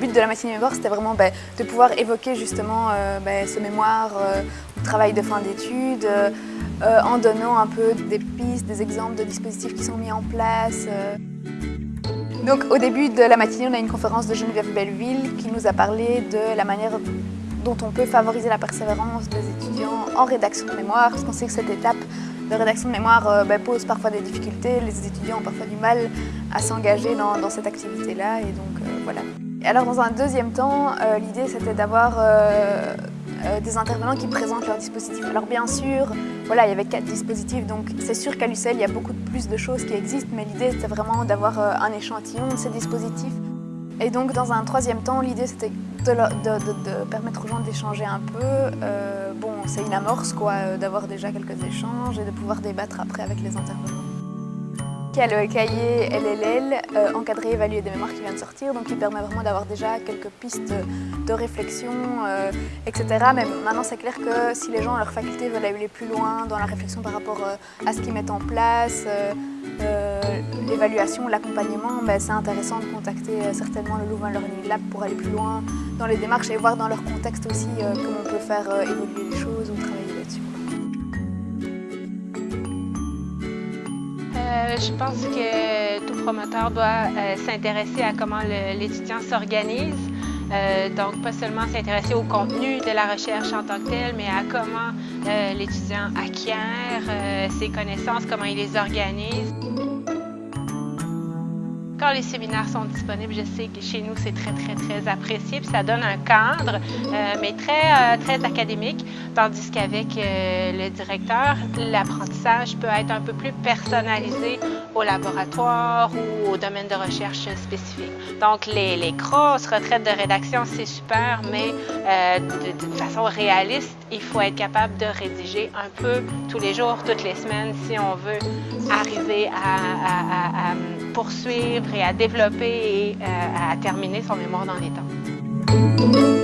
But de la matinée mémoire, c'était vraiment ben, de pouvoir évoquer justement ben, ce mémoire, le travail de fin d'études, en donnant un peu des pistes, des exemples de dispositifs qui sont mis en place. Donc au début de la matinée, on a une conférence de Geneviève Belleville qui nous a parlé de la manière dont on peut favoriser la persévérance des étudiants en rédaction de mémoire, parce qu'on sait que cette étape de rédaction de mémoire euh, ben, pose parfois des difficultés, les étudiants ont parfois du mal à s'engager dans, cette activité-là, et donc euh, voilà. Alors dans un deuxième temps, euh, l'idée c'était d'avoir des intervenants qui présentent leurs dispositifs. Alors bien sûr, voilà, il y avait quatre dispositifs, donc c'est sûr qu'à l'UCL, il y a beaucoup plus de choses qui existent, mais l'idée c'était vraiment d'avoir un échantillon de ces dispositifs et donc dans un troisième temps, l'idée c'était de, permettre aux gens d'échanger un peu. Euh, bon, c'est une amorce quoi, euh, d'avoir déjà quelques échanges et de pouvoir débattre après avec les intervenants. Y a le cahier LLL, euh, encadré évalué des mémoires qui vient de sortir, donc il permet vraiment d'avoir déjà quelques pistes de réflexion, etc. Mais maintenant c'est clair que si les gens à leur faculté veulent aller plus loin dans la réflexion par rapport à ce qu'ils mettent en place, l'évaluation, l'accompagnement, ben, c'est intéressant de contacter euh, certainement le Louvain Learning Lab pour aller plus loin dans les démarches et voir dans leur contexte aussi euh, comment on peut faire euh, évoluer les choses ou travailler je pense que tout promoteur doit s'intéresser à comment l'étudiant s'organise. donc, pas seulement s'intéresser au contenu de la recherche en tant que tel, mais à comment l'étudiant acquiert ses connaissances, comment il les organise. Les séminaires sont disponibles, je sais que chez nous, c'est très, très, très apprécié. Puis ça donne un cadre, euh, mais très, euh, très académique. Tandis qu'avec euh, le directeur, l'apprentissage peut être un peu plus personnalisé au laboratoire ou au domaine de recherche spécifique. Donc, les, les grosses retraites de rédaction, c'est super, mais de, façon réaliste, il faut être capable de rédiger un peu tous les jours, toutes les semaines, si on veut arriver à poursuivre et à développer et euh, à terminer son mémoire dans les temps.